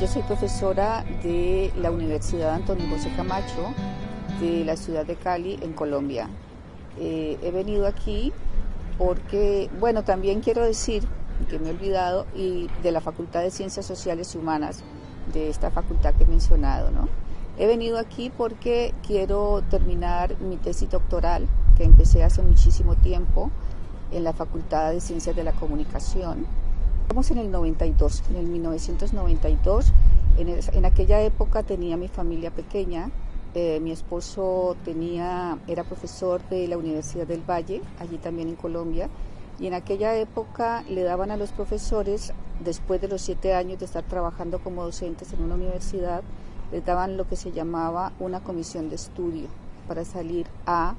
yo soy profesora de la Universidad Antonio José Camacho de la ciudad de Cali, en Colombia. Eh, he venido aquí porque, bueno, también quiero decir, que me he olvidado, y de la Facultad de Ciencias Sociales y Humanas, de esta facultad que he mencionado, ¿no? He venido aquí porque quiero terminar mi tesis doctoral, que empecé hace muchísimo tiempo en la Facultad de Ciencias de la Comunicación. Estamos en el 92, en el 1992. En, en aquella época tenía mi familia pequeña, eh, mi esposo tenía, era profesor de la Universidad del Valle, allí también en Colombia, y en aquella época le daban a los profesores, después de los siete años de estar trabajando como docentes en una universidad, les daban lo que se llamaba una comisión de estudio para salir a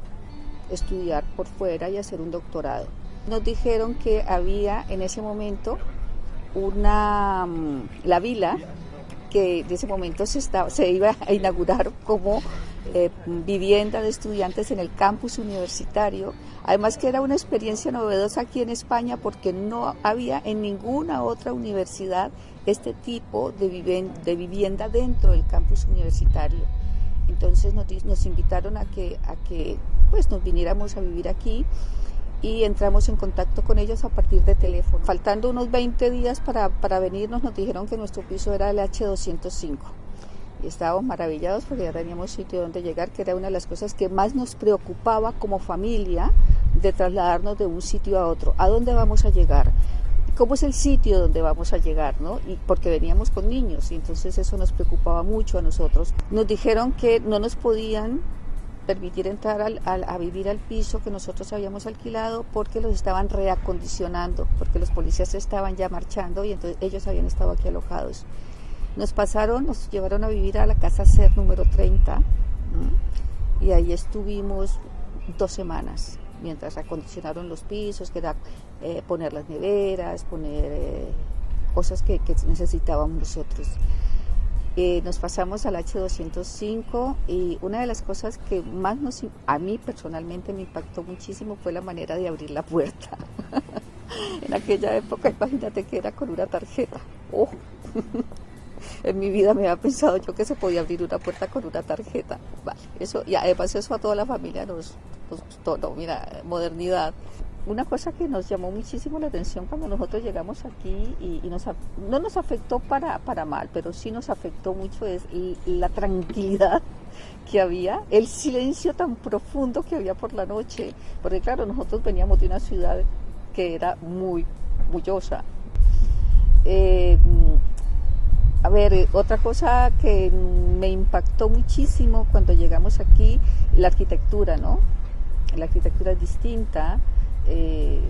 estudiar por fuera y hacer un doctorado. Nos dijeron que había en ese momento una, mm, la vila, que en ese momento se, estaba, se iba a inaugurar como eh, vivienda de estudiantes en el campus universitario. Además que era una experiencia novedosa aquí en España porque no había en ninguna otra universidad este tipo de, de vivienda dentro del campus universitario. Entonces nos, nos invitaron a que, a que pues, nos viniéramos a vivir aquí y entramos en contacto con ellos a partir de teléfono. Faltando unos 20 días para, para venirnos, nos dijeron que nuestro piso era el H205. Y estábamos maravillados porque ya teníamos sitio donde llegar, que era una de las cosas que más nos preocupaba como familia de trasladarnos de un sitio a otro. ¿A dónde vamos a llegar? ¿Cómo es el sitio donde vamos a llegar? ¿no? Y porque veníamos con niños y entonces eso nos preocupaba mucho a nosotros. Nos dijeron que no nos podían permitir entrar al, a vivir al piso que nosotros habíamos alquilado porque los estaban reacondicionando, porque los policías estaban ya marchando y entonces ellos habían estado aquí alojados. Nos pasaron, nos llevaron a vivir a la casa CER número 30 y ahí estuvimos dos semanas mientras acondicionaron los pisos, que era eh, poner las neveras, poner eh, cosas que necesitábamos nosotros. Eh, nos pasamos al H205 y una de las cosas que más nos, a mí personalmente me impactó muchísimo fue la manera de abrir la puerta. en aquella época, imagínate que era con una tarjeta. Oh. en mi vida me había pensado yo que se podía abrir una puerta con una tarjeta. Vale, eso, y además eso a toda la familia nos, nos gustó, mira, modernidad una cosa que nos llamó muchísimo la atención cuando nosotros llegamos aquí y, nos, no nos afectó para, para mal, pero sí nos afectó mucho es la tranquilidad que había, el silencio tan profundo que había por la noche, porque claro, nosotros veníamos de una ciudad que era muy bullosa. Eh, a ver, otra cosa que me impactó muchísimo cuando llegamos aquí, la arquitectura, ¿no? La arquitectura es distinta, eh,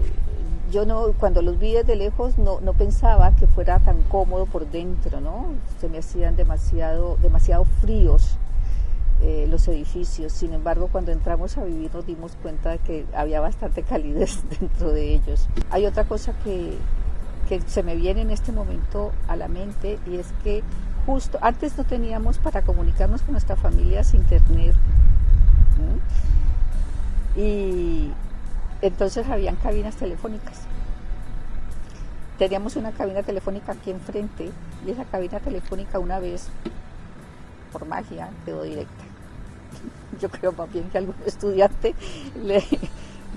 yo no, cuando los vi desde lejos no, no, pensaba que fuera tan cómodo por dentro, ¿no? Se me hacían demasiado, demasiado fríos eh, los edificios. Sin embargo, cuando entramos a vivir nos dimos cuenta de que había bastante calidez dentro de ellos. Hay otra cosa que, que se me viene en este momento a la mente y es que justo antes no teníamos para comunicarnos con nuestra familia internet. Y entonces habían cabinas telefónicas. Teníamos una cabina telefónica aquí enfrente y esa cabina telefónica una vez, por magia, quedó directa. Yo creo más bien que algún estudiante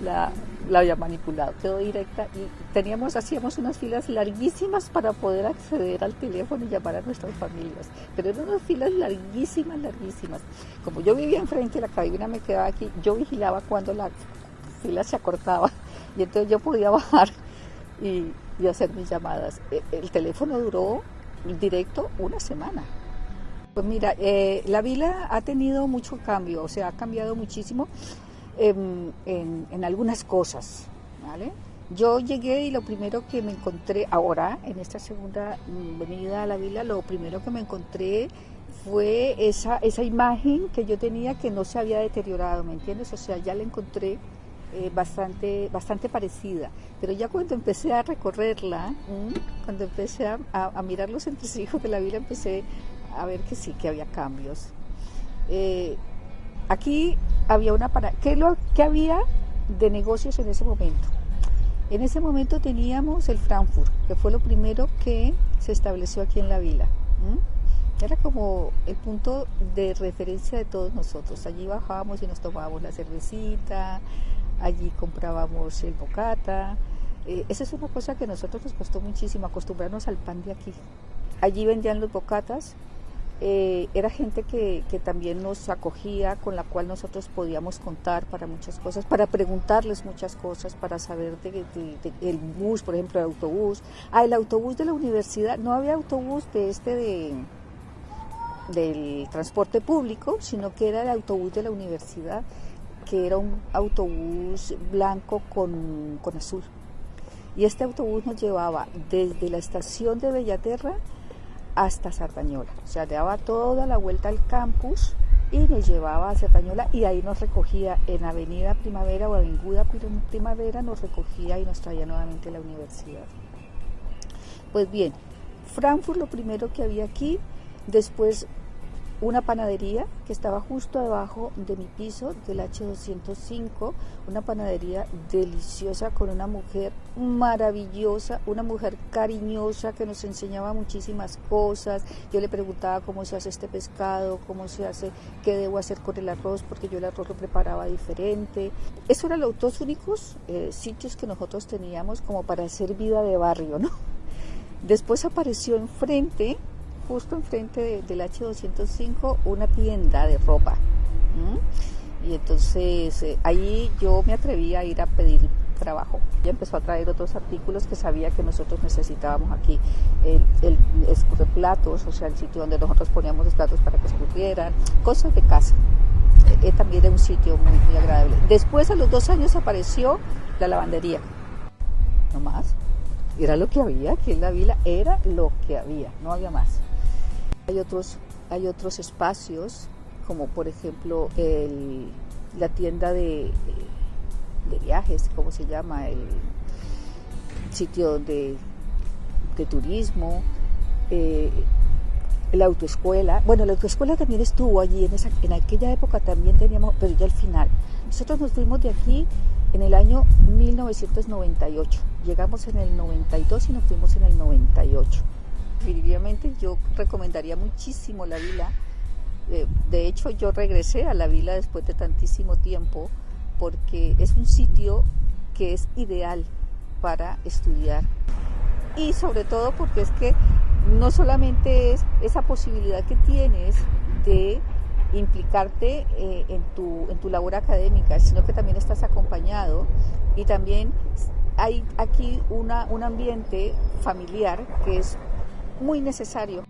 la, había manipulado, quedó directa y teníamos, hacíamos unas filas larguísimas para poder acceder al teléfono y llamar a nuestras familias, pero eran unas filas larguísimas, larguísimas. Como yo vivía enfrente, la cabina me quedaba aquí, yo vigilaba cuando la fila se acortaba y entonces yo podía bajar y, hacer mis llamadas. E, el teléfono duró directo una semana. Pues mira, eh, la vila ha tenido mucho cambio, o sea, ha cambiado muchísimo en, en, algunas cosas, ¿vale? Yo llegué y lo primero que me encontré ahora, en esta segunda venida a la vila, lo primero que me encontré fue esa, esa imagen que yo tenía que no se había deteriorado, ¿me entiendes? O sea, ya la encontré eh, bastante, bastante parecida. Pero ya cuando empecé a recorrerla, cuando empecé a, mirar los entresijos de la vida, empecé a ver que sí, que había cambios. Eh, aquí había una para ¿qué, lo, ¿qué había de negocios en ese momento? En ese momento teníamos el Frankfurt, que fue lo primero que se estableció aquí en la vila. Era como el punto de referencia de todos nosotros. Allí bajábamos y nos tomábamos la cervecita, allí comprábamos el bocata. Eh, esa es una cosa que a nosotros nos costó muchísimo, acostumbrarnos al pan de aquí. Allí vendían los bocatas, eh, era gente que, que, también nos acogía, con la cual nosotros podíamos contar para muchas cosas, para preguntarles muchas cosas, para saber del de, bus, por ejemplo, el autobús. Ah, el autobús de la universidad, no había autobús de este de del transporte público, sino que era el autobús de la universidad, que era un autobús blanco con, con azul. Y este autobús nos llevaba desde la estación de Bellaterra hasta Sardañola. O sea, daba toda la vuelta al campus y nos llevaba a Sardañola y ahí nos recogía en Avenida Primavera o Avenida Primavera, nos recogía y nos traía nuevamente a la universidad. Pues bien, Frankfurt lo primero que había aquí Después una panadería que estaba justo debajo de mi piso del H205, una panadería deliciosa con una mujer maravillosa, una mujer cariñosa que nos enseñaba muchísimas cosas. Yo le preguntaba cómo se hace este pescado, cómo se hace, qué debo hacer con el arroz, porque yo el arroz lo preparaba diferente. Esos eran los dos únicos eh, sitios que nosotros teníamos como para hacer vida de barrio, ¿no? Después apareció enfrente justo enfrente del H205 una tienda de ropa. Y entonces eh, ahí yo me atreví a ir a pedir trabajo. Ya empezó a traer otros artículos que sabía que nosotros necesitábamos aquí. El, el platos, o sea, el sitio donde nosotros poníamos los platos para que escurrieran, cosas de casa. Eh, eh, también era un sitio muy, muy agradable. Después, a los dos años, apareció la lavandería. No más. Era lo que había aquí en la vila, era lo que había, no había más. Hay otros, hay otros espacios, como por ejemplo el, la tienda de, de, viajes, ¿cómo se llama? El sitio de, de turismo, eh, la autoescuela. Bueno, la autoescuela también estuvo allí, en, esa, en aquella época también teníamos, pero ya al final. Nosotros nos fuimos de aquí en el año 1998. Llegamos en el 92 y nos fuimos en el 98 definitivamente yo recomendaría muchísimo la vila. Eh, de hecho, yo regresé a la vila después de tantísimo tiempo porque es un sitio que es ideal para estudiar. Y sobre todo porque es que no solamente es esa posibilidad que tienes de implicarte eh, en, tu, en tu labor académica, sino que también estás acompañado y también hay aquí una, un ambiente familiar que es muy necesario.